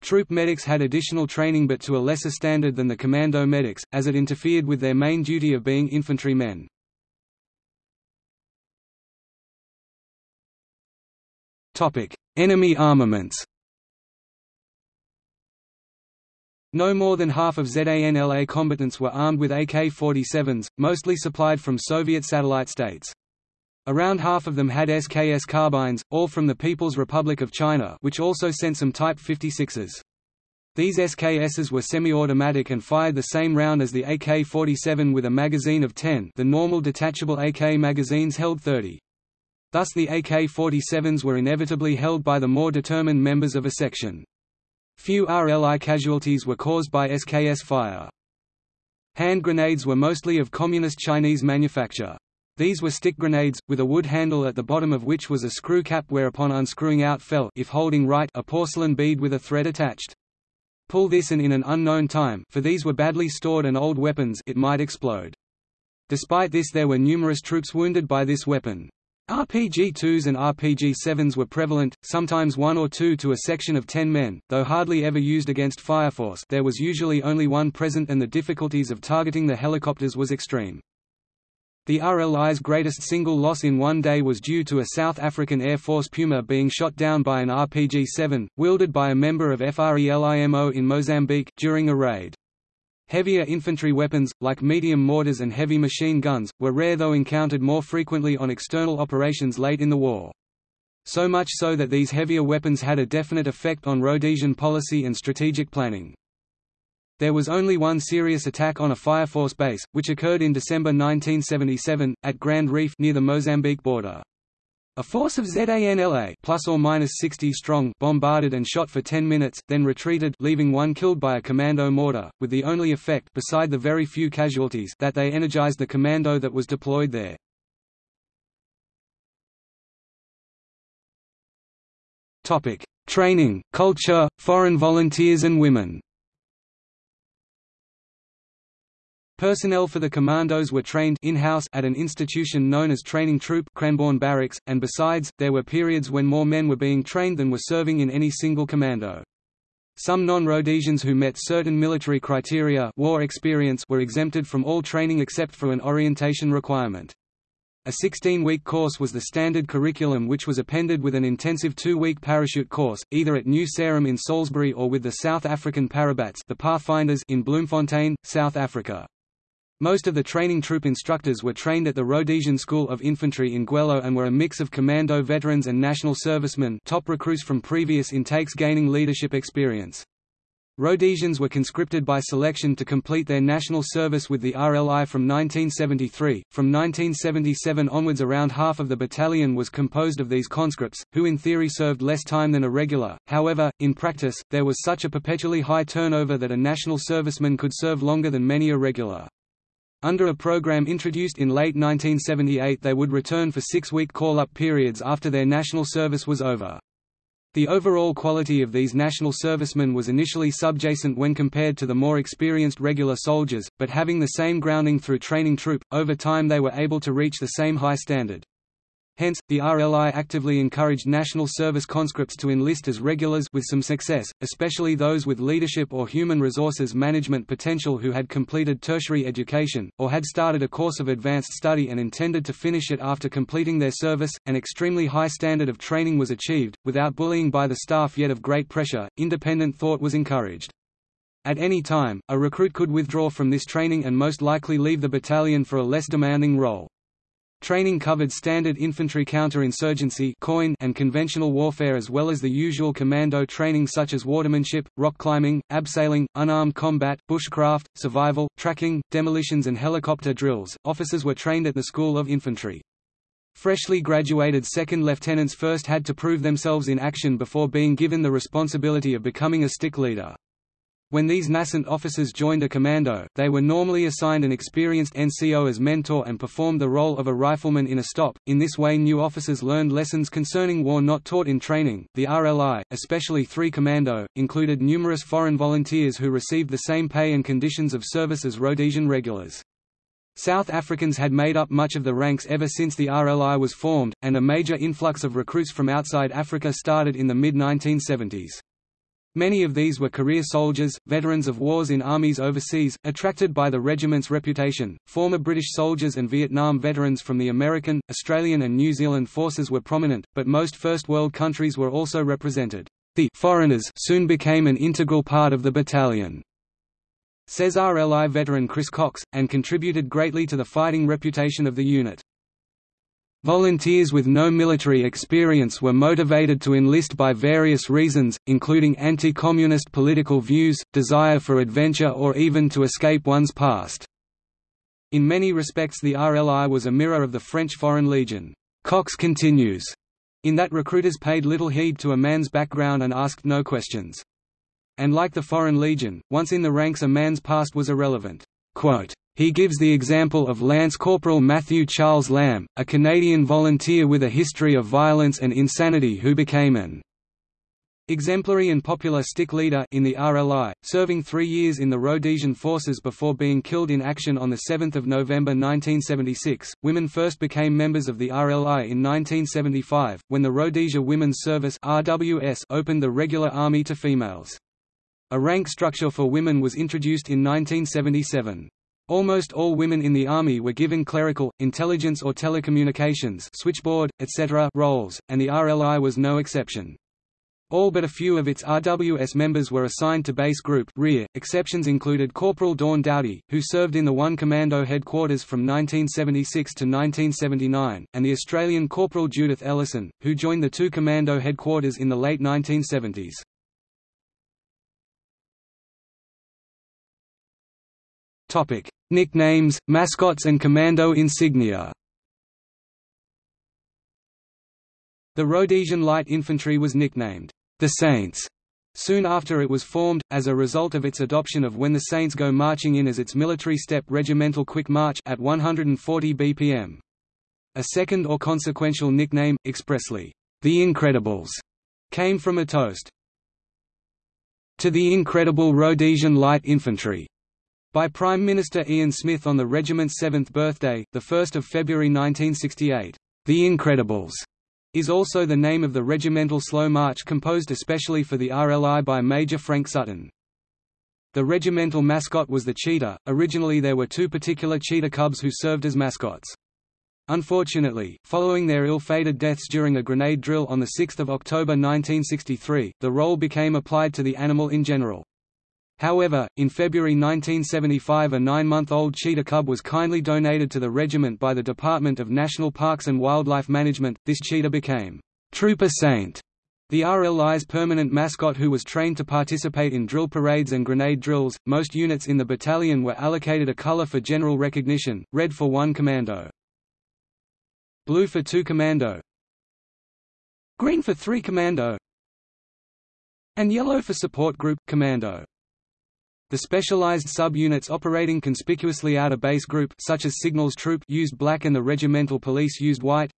S1: Troop medics had additional training but to a lesser standard than the commando medics, as it interfered with their main duty of being infantrymen. Enemy armaments No more than half of ZANLA combatants were armed with AK-47s, mostly supplied from Soviet satellite states. Around half of them had SKS carbines, all from the People's Republic of China which also sent some Type 56s. These SKSs were semi-automatic and fired the same round as the AK-47 with a magazine of 10 the normal detachable AK magazines held 30. Thus the AK-47s were inevitably held by the more determined members of a section. Few RLI casualties were caused by SKS fire. Hand grenades were mostly of communist Chinese manufacture. These were stick grenades, with a wood handle at the bottom of which was a screw cap whereupon unscrewing out fell if holding right a porcelain bead with a thread attached. Pull this and in an unknown time for these were badly stored and old weapons it might explode. Despite this there were numerous troops wounded by this weapon. RPG-2s and RPG-7s were prevalent, sometimes one or two to a section of ten men, though hardly ever used against Fireforce there was usually only one present and the difficulties of targeting the helicopters was extreme. The RLI's greatest single loss in one day was due to a South African Air Force Puma being shot down by an RPG-7, wielded by a member of FRELIMO in Mozambique, during a raid. Heavier infantry weapons, like medium mortars and heavy machine guns, were rare though encountered more frequently on external operations late in the war. So much so that these heavier weapons had a definite effect on Rhodesian policy and strategic planning. There was only one serious attack on a Fire Force base, which occurred in December 1977, at Grand Reef near the Mozambique border. A force of ZANLA plus or minus 60 strong bombarded and shot for 10 minutes, then retreated leaving one killed by a commando mortar, with the only effect beside the very few casualties that they energized the commando that was deployed there. Training, culture, foreign volunteers and women Personnel for the commandos were trained in-house at an institution known as Training Troop Cranborne Barracks, and besides, there were periods when more men were being trained than were serving in any single commando. Some non-Rhodesians who met certain military criteria war experience were exempted from all training except for an orientation requirement. A 16-week course was the standard curriculum which was appended with an intensive two-week parachute course, either at New Sarum in Salisbury or with the South African Parabats the Pathfinders in Bloemfontein, South Africa. Most of the training troop instructors were trained at the Rhodesian School of Infantry in Gwelo and were a mix of commando veterans and national servicemen top recruits from previous intakes gaining leadership experience. Rhodesians were conscripted by selection to complete their national service with the RLI from 1973. From 1977 onwards, around half of the battalion was composed of these conscripts, who in theory served less time than a regular. However, in practice, there was such a perpetually high turnover that a national serviceman could serve longer than many a regular. Under a program introduced in late 1978 they would return for six-week call-up periods after their national service was over. The overall quality of these national servicemen was initially subjacent when compared to the more experienced regular soldiers, but having the same grounding through training troop, over time they were able to reach the same high standard. Hence, the RLI actively encouraged national service conscripts to enlist as regulars with some success, especially those with leadership or human resources management potential who had completed tertiary education, or had started a course of advanced study and intended to finish it after completing their service. An extremely high standard of training was achieved, without bullying by the staff yet of great pressure, independent thought was encouraged. At any time, a recruit could withdraw from this training and most likely leave the battalion for a less demanding role. Training covered standard infantry counterinsurgency and conventional warfare as well as the usual commando training such as watermanship, rock climbing, abseiling, unarmed combat, bushcraft, survival, tracking, demolitions and helicopter drills. Officers were trained at the School of Infantry. Freshly graduated second lieutenants first had to prove themselves in action before being given the responsibility of becoming a stick leader. When these nascent officers joined a commando, they were normally assigned an experienced NCO as mentor and performed the role of a rifleman in a stop. In this way, new officers learned lessons concerning war not taught in training. The RLI, especially 3 Commando, included numerous foreign volunteers who received the same pay and conditions of service as Rhodesian regulars. South Africans had made up much of the ranks ever since the RLI was formed, and a major influx of recruits from outside Africa started in the mid-1970s. Many of these were career soldiers, veterans of wars in armies overseas, attracted by the regiment's reputation. Former British soldiers and Vietnam veterans from the American, Australian, and New Zealand forces were prominent, but most First World countries were also represented. The foreigners soon became an integral part of the battalion, says RLI veteran Chris Cox, and contributed greatly to the fighting reputation of the unit. Volunteers with no military experience were motivated to enlist by various reasons, including anti-communist political views, desire for adventure or even to escape one's past. In many respects the RLI was a mirror of the French Foreign Legion. Cox continues, in that recruiters paid little heed to a man's background and asked no questions. And like the Foreign Legion, once in the ranks a man's past was irrelevant. Quote, he gives the example of Lance Corporal Matthew Charles Lamb, a Canadian volunteer with a history of violence and insanity who became an exemplary and popular stick leader in the RLI, serving three years in the Rhodesian forces before being killed in action on 7 November 1976. Women first became members of the RLI in 1975, when the Rhodesia Women's Service RWS opened the regular army to females. A rank structure for women was introduced in 1977. Almost all women in the Army were given clerical, intelligence or telecommunications switchboard, etc. roles, and the RLI was no exception. All but a few of its RWS members were assigned to Base Group rear. Exceptions included Corporal Dawn Dowdy, who served in the 1 Commando headquarters from 1976 to 1979, and the Australian Corporal Judith Ellison, who joined the 2 Commando headquarters in the late 1970s. Topic: Nicknames, mascots and commando insignia. The Rhodesian Light Infantry was nicknamed the Saints soon after it was formed, as a result of its adoption of When the Saints Go Marching In as its military step regimental quick march at 140 bpm. A second or consequential nickname, expressly, the Incredibles, came from a toast. To the incredible Rhodesian Light Infantry, by Prime Minister Ian Smith on the regiment's seventh birthday, 1 February 1968. The Incredibles is also the name of the regimental slow march composed especially for the RLI by Major Frank Sutton. The regimental mascot was the cheetah. Originally there were two particular cheetah cubs who served as mascots. Unfortunately, following their ill-fated deaths during a grenade drill on 6 October 1963, the role became applied to the animal in general. However, in February 1975 a nine-month-old cheetah cub was kindly donated to the regiment by the Department of National Parks and Wildlife Management. This cheetah became Trooper Saint, the RLI's permanent mascot who was trained to participate in drill parades and grenade drills. Most units in the battalion were allocated a color for general recognition, red for 1 commando. Blue for 2 commando. Green for 3 commando. And yellow for support group commando. The specialized sub-units operating conspicuously out of base group such as Signals Troop used black and the regimental police used white.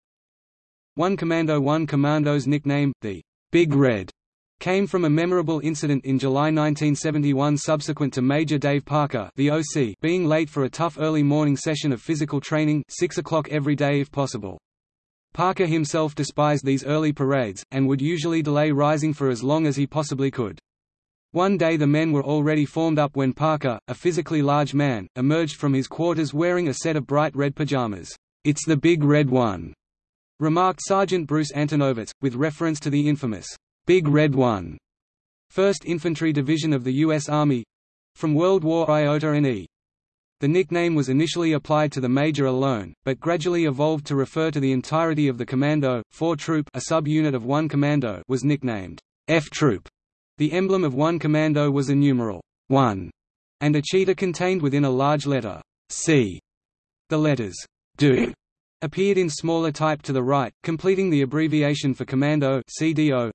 S1: One Commando 1 Commando's nickname, the Big Red, came from a memorable incident in July 1971 subsequent to Major Dave Parker the OC being late for a tough early morning session of physical training 6 o'clock every day if possible. Parker himself despised these early parades, and would usually delay rising for as long as he possibly could. One day the men were already formed up when Parker, a physically large man, emerged from his quarters wearing a set of bright red pajamas. "'It's the big red one,' remarked Sergeant Bruce Antonovitz, with reference to the infamous, "'Big Red One' 1st Infantry Division of the U.S. Army—from World War Iota and E. The nickname was initially applied to the major alone, but gradually evolved to refer to the entirety of the commando. 4 Troop a sub-unit of 1 commando was nicknamed F Troop the emblem of one commando was a numeral 1 and a cheetah contained within a large letter C. The letters do appeared in smaller type to the right, completing the abbreviation for Commando CDO.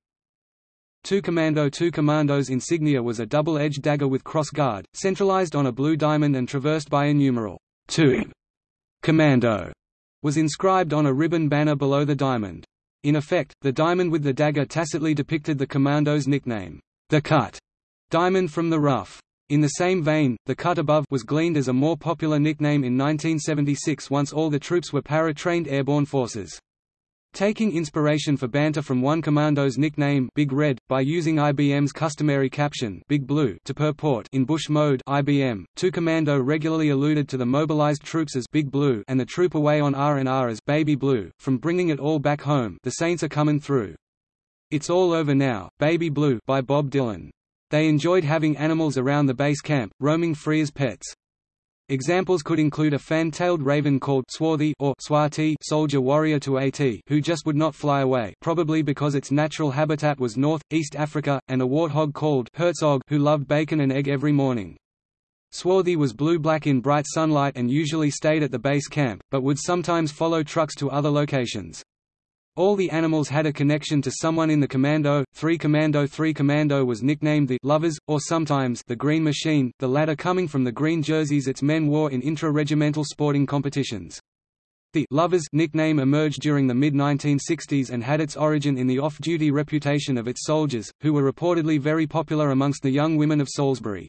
S1: 2 Commando 2 Commando's insignia was a double-edged dagger with cross guard, centralized on a blue diamond and traversed by a numeral 2. Commando was inscribed on a ribbon banner below the diamond. In effect, the diamond with the dagger tacitly depicted the commando's nickname, the Cut, diamond from the rough. In the same vein, the cut above was gleaned as a more popular nickname in 1976 once all the troops were para-trained airborne forces. Taking inspiration for banter from one commando's nickname Big Red, by using IBM's customary caption Big Blue to purport in bush mode IBM, 2 Commando regularly alluded to the mobilized troops as Big Blue and the troop away on R&R as Baby Blue, from bringing it all back home the Saints are coming through. It's All Over Now, Baby Blue by Bob Dylan. They enjoyed having animals around the base camp, roaming free as pets. Examples could include a fan-tailed raven called Swarthy or Swati soldier warrior to AT who just would not fly away probably because its natural habitat was North, East Africa, and a warthog called Herzog who loved bacon and egg every morning. Swarthy was blue-black in bright sunlight and usually stayed at the base camp, but would sometimes follow trucks to other locations. All the animals had a connection to someone in the Commando. 3 Commando 3 Commando was nicknamed the Lovers, or sometimes the Green Machine, the latter coming from the green jerseys its men wore in intra-regimental sporting competitions. The Lovers nickname emerged during the mid-1960s and had its origin in the off-duty reputation of its soldiers, who were reportedly very popular amongst the young women of Salisbury.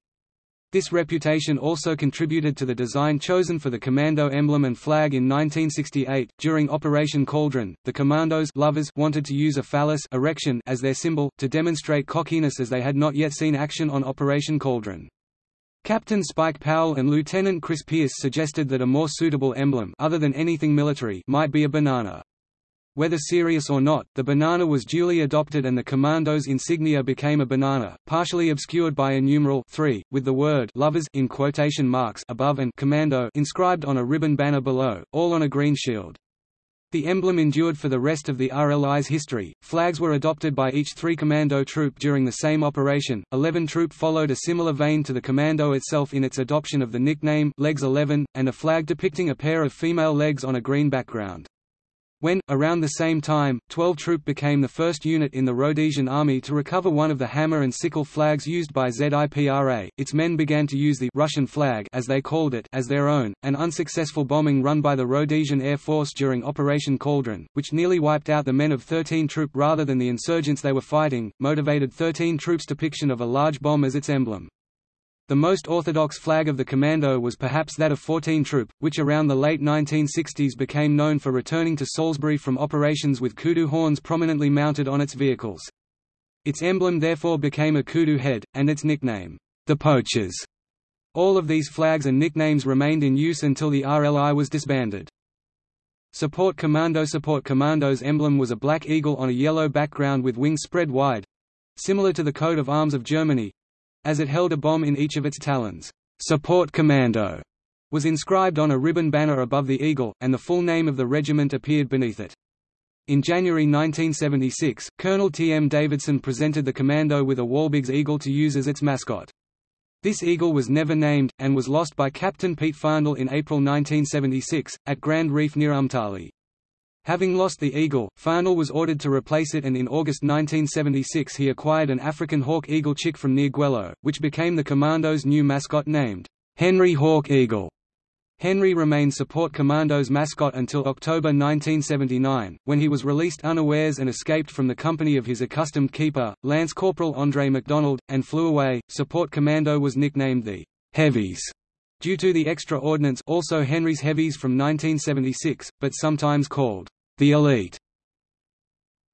S1: This reputation also contributed to the design chosen for the Commando emblem and flag in 1968. During Operation Cauldron, the Commandos lovers wanted to use a phallus erection as their symbol, to demonstrate cockiness as they had not yet seen action on Operation Cauldron. Captain Spike Powell and Lieutenant Chris Pierce suggested that a more suitable emblem other than anything military might be a banana. Whether serious or not, the banana was duly adopted and the commando's insignia became a banana, partially obscured by a numeral 3, with the word lovers in quotation marks above and commando inscribed on a ribbon banner below, all on a green shield. The emblem endured for the rest of the RLI's history. Flags were adopted by each 3 Commando troop during the same operation. 11 Troop followed a similar vein to the Commando itself in its adoption of the nickname Legs 11, and a flag depicting a pair of female legs on a green background. When, around the same time, 12 Troop became the first unit in the Rhodesian Army to recover one of the hammer and sickle flags used by ZIPRA, its men began to use the Russian flag as they called it as their own. An unsuccessful bombing run by the Rhodesian Air Force during Operation Cauldron, which nearly wiped out the men of 13 Troop rather than the insurgents they were fighting, motivated 13 Troop's depiction of a large bomb as its emblem. The most orthodox flag of the Commando was perhaps that of 14 Troop, which around the late 1960s became known for returning to Salisbury from operations with kudu horns prominently mounted on its vehicles. Its emblem therefore became a kudu head, and its nickname, the Poachers. All of these flags and nicknames remained in use until the RLI was disbanded. Support Commando Support Commando's emblem was a black eagle on a yellow background with wings spread wide—similar to the coat of arms of Germany, as it held a bomb in each of its talons. Support Commando was inscribed on a ribbon banner above the eagle, and the full name of the regiment appeared beneath it. In January 1976, Colonel T. M. Davidson presented the commando with a Wahlberg's eagle to use as its mascot. This eagle was never named, and was lost by Captain Pete Farndle in April 1976, at Grand Reef near Umtali. Having lost the eagle, Farndle was ordered to replace it and in August 1976 he acquired an African hawk eagle chick from near Gwelo, which became the commando's new mascot named, Henry Hawk Eagle. Henry remained Support Commando's mascot until October 1979, when he was released unawares and escaped from the company of his accustomed keeper, Lance Corporal Andre MacDonald, and flew away. Support Commando was nicknamed the Heavies due to the extra ordnance also Henry's Heavies from 1976, but sometimes called the elite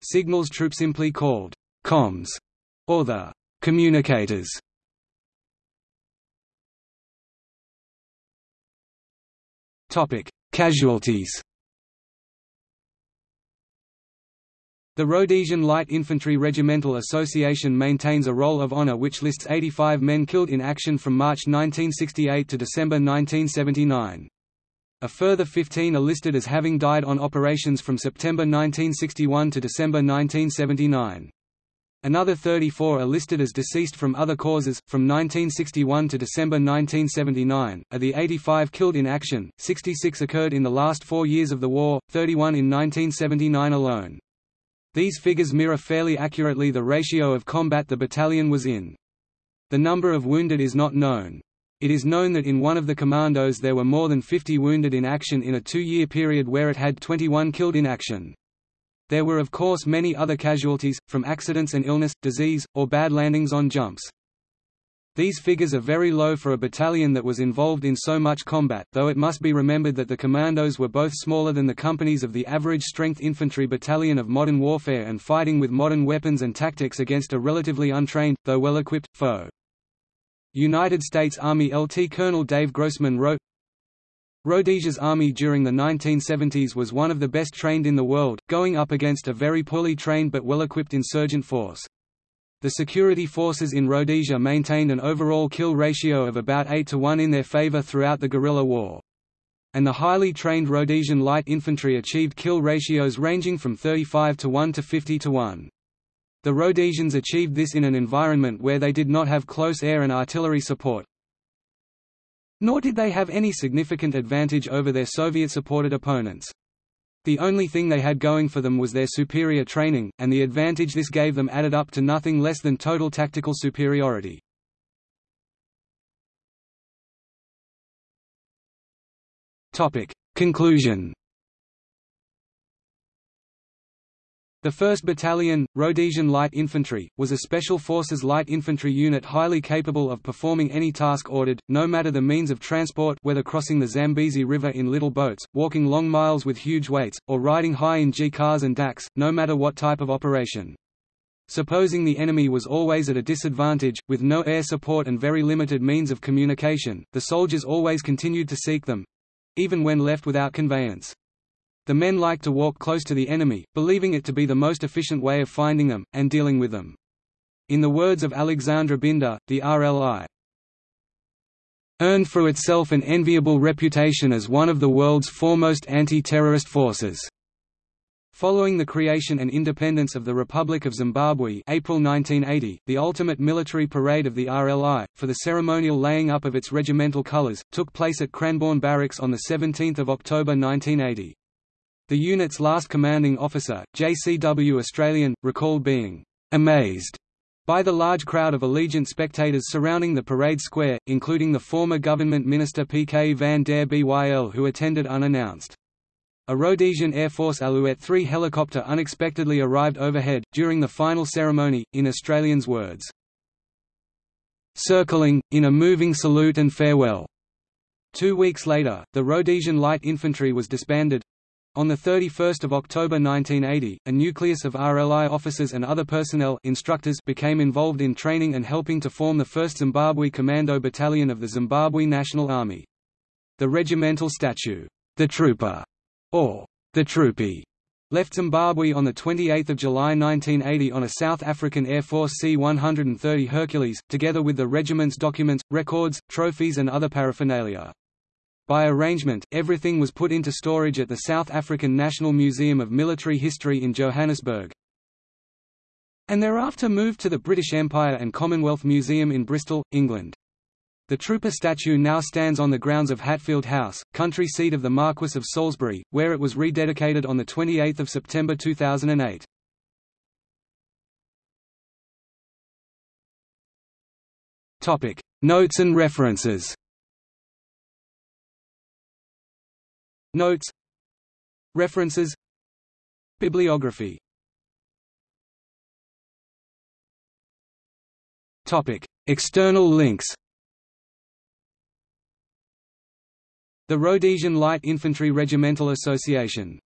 S1: signals troop simply called comms or the communicators. Topic: Casualties. The Rhodesian Light Infantry Regimental Association maintains a roll of honor which lists 85 men killed in action from March 1968 to December 1979. A further 15 are listed as having died on operations from September 1961 to December 1979. Another 34 are listed as deceased from other causes. From 1961 to December 1979, of the 85 killed in action, 66 occurred in the last four years of the war, 31 in 1979 alone. These figures mirror fairly accurately the ratio of combat the battalion was in. The number of wounded is not known. It is known that in one of the commandos there were more than 50 wounded in action in a two-year period where it had 21 killed in action. There were of course many other casualties, from accidents and illness, disease, or bad landings on jumps. These figures are very low for a battalion that was involved in so much combat, though it must be remembered that the commandos were both smaller than the companies of the average strength infantry battalion of modern warfare and fighting with modern weapons and tactics against a relatively untrained, though well-equipped, foe. United States Army LT Colonel Dave Grossman wrote, Rhodesia's army during the 1970s was one of the best trained in the world, going up against a very poorly trained but well-equipped insurgent force. The security forces in Rhodesia maintained an overall kill ratio of about 8 to 1 in their favor throughout the guerrilla war. And the highly trained Rhodesian light infantry achieved kill ratios ranging from 35 to 1 to 50 to 1. The Rhodesians achieved this in an environment where they did not have close air and artillery support, nor did they have any significant advantage over their Soviet-supported opponents. The only thing they had going for them was their superior training, and the advantage this gave them added up to nothing less than total tactical superiority. Conclusion The 1st Battalion, Rhodesian Light Infantry, was a Special Forces light infantry unit highly capable of performing any task ordered, no matter the means of transport whether crossing the Zambezi River in little boats, walking long miles with huge weights, or riding high in G-cars and Daks, no matter what type of operation. Supposing the enemy was always at a disadvantage, with no air support and very limited means of communication, the soldiers always continued to seek them—even when left without conveyance. The men like to walk close to the enemy, believing it to be the most efficient way of finding them, and dealing with them. In the words of Alexandre Binda, the RLI earned for itself an enviable reputation as one of the world's foremost anti-terrorist forces. Following the creation and independence of the Republic of Zimbabwe April 1980, the ultimate military parade of the RLI, for the ceremonial laying up of its regimental colours, took place at Cranborne Barracks on 17 October 1980. The unit's last commanding officer, JCW Australian, recalled being amazed by the large crowd of Allegiant spectators surrounding the parade square, including the former government minister P. K. van der Byl who attended unannounced. A Rhodesian Air Force Alouette 3 helicopter unexpectedly arrived overhead, during the final ceremony, in Australians' words, "...circling, in a moving salute and farewell." Two weeks later, the Rhodesian Light Infantry was disbanded, on 31 October 1980, a nucleus of RLI officers and other personnel instructors became involved in training and helping to form the 1st Zimbabwe Commando Battalion of the Zimbabwe National Army. The regimental statue, the Trooper, or the Troopy, left Zimbabwe on 28 July 1980 on a South African Air Force C-130 Hercules, together with the regiment's documents, records, trophies and other paraphernalia. By arrangement, everything was put into storage at the South African National Museum of Military History in Johannesburg, and thereafter moved to the British Empire and Commonwealth Museum in Bristol, England. The trooper statue now stands on the grounds of Hatfield House, country seat of the Marquess of Salisbury, where it was rededicated on 28 September 2008. Notes and references Notes. References. Bibliography. Topic: External links. The Rhodesian Light Infantry Regimental Association